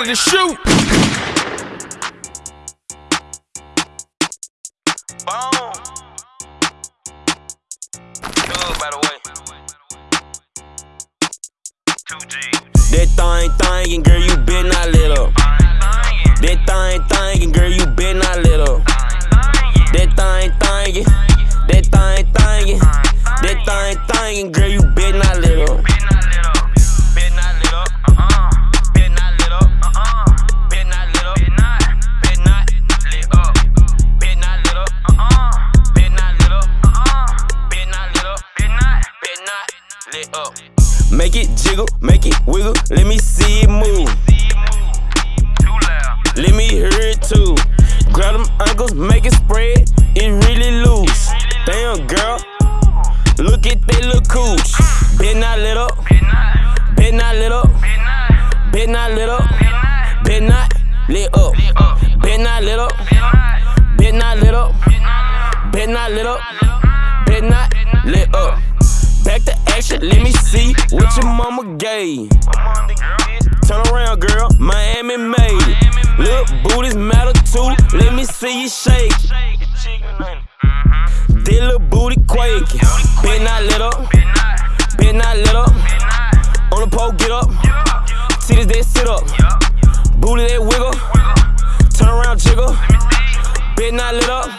ready to shoot. Boom. Good, by the way. 2G. That thing thingin', girl, you been not lit up. That thing thingin', girl, you been not lit up. That thing thingin', that thing thingin', that thing thingin', girl, you been not lit up. Up. Make it jiggle, make it wiggle, let me see it move. See you move. Too loud. Let me hear it too. Grab them ankles, make it spread, it really loose. Damn, girl, look at that little cooch. Been not lit up, Been not. lit up, Been not. lit up, Been not. lit up, been not lit up, Been not. lit up, Been not. lit up, been not lit up. Back to action, let me see what your mama gave. The. Turn around, girl, Miami made it. Look, booties matter too, let me see you shake. That little booty quaking. Been not lit up, Been not. lit up. On the pole, get up. Titties that sit up. Booty that wiggle. Turn around, jiggle. Been not lit up,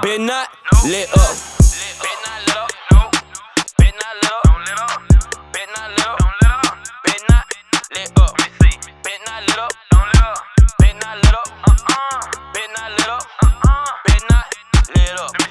been not lit up not lit up. Don't lit up. Not lit up. Don't lit up. Not lit up. Let me see. Not lit up. Don't lit up. Not lit up. Uh uh. Not lit up. Uh uh. Not lit up.